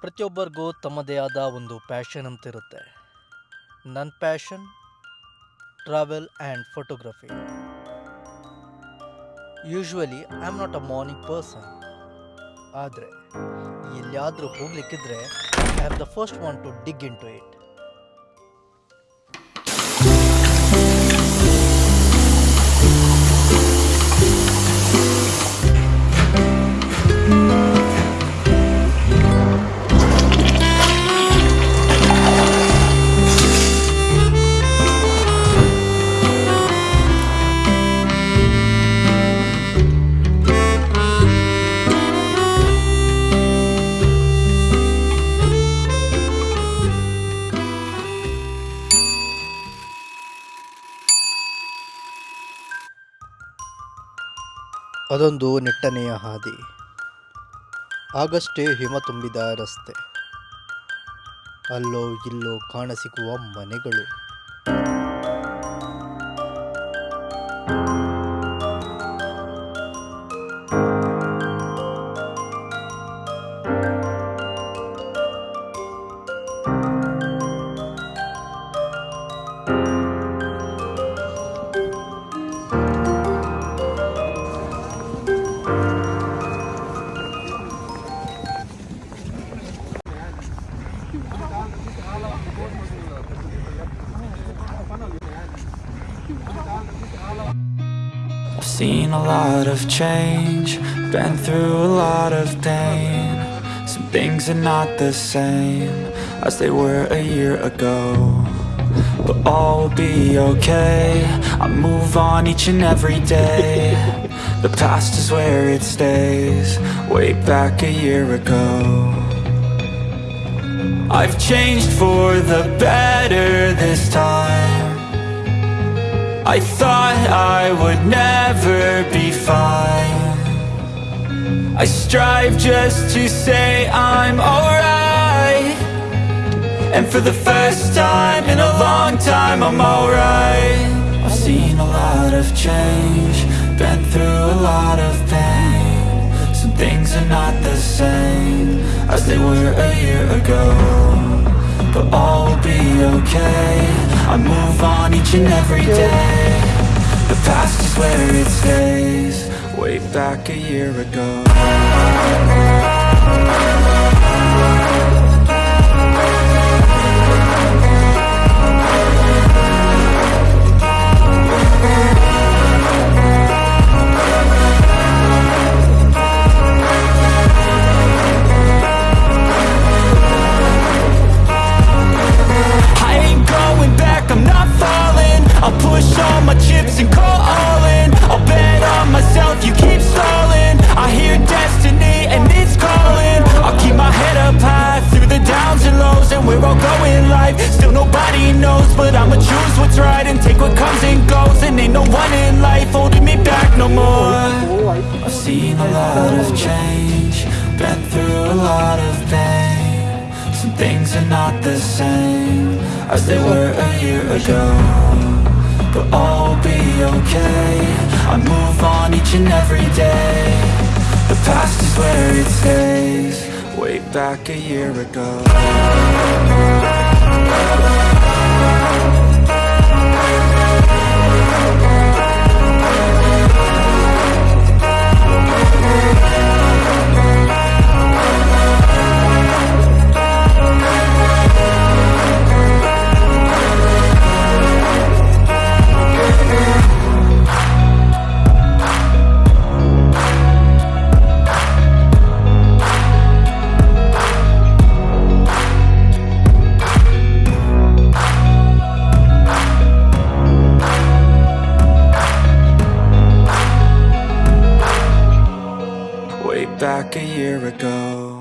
ಪ್ರತಿಯೊಬ್ಬರಿಗೂ ತಮ್ಮದೇ ಆದ ಒಂದು ಪ್ಯಾಷನ್ ಅಂತ ಇರುತ್ತೆ ನನ್ನ passion travel and photography usually I am not a morning person ಆದರೆ, ಎಲ್ಲಿಯಾದರೂ ಹೋಗ್ಲಿಕ್ಕಿದ್ರೆ I have the first want to dig into it ಅದೊಂದು ನೆಟ್ಟನೆಯ ಹಾದಿ. ಆಗಷ್ಟೇ ಹಿಮ ತುಂಬಿದ ರಸ್ತೆ. ಅಲ್ಲೋ ಇಲ್ಲೋ ಕಾಣಸಿಗುವ ಮನೆಗಳು. I've seen a lot of change, been through a lot of pain. Some things are not the same as they were a year ago. But all will be okay, I move on each and every day. The past is where it stays, way back a year ago. I've changed for the better this time. I thought I would never be fine. I strive just to say I'm alright. And for the first time in a long time I'm alright. I've seen a lot of change Been through a lot of pain Some things are not the same As they were a year ago But all will be okay. I move on each and every day. The past is where it stays. Way back a year ago what's right and take what comes and goes And ain't no one in life holding me back no more. I've seen a lot of change Been through a lot of pain. Some things are not the same As they were a year ago But all will be okay. I move on each and every day. The past is where it stays Way back a year ago back a year ago